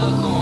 的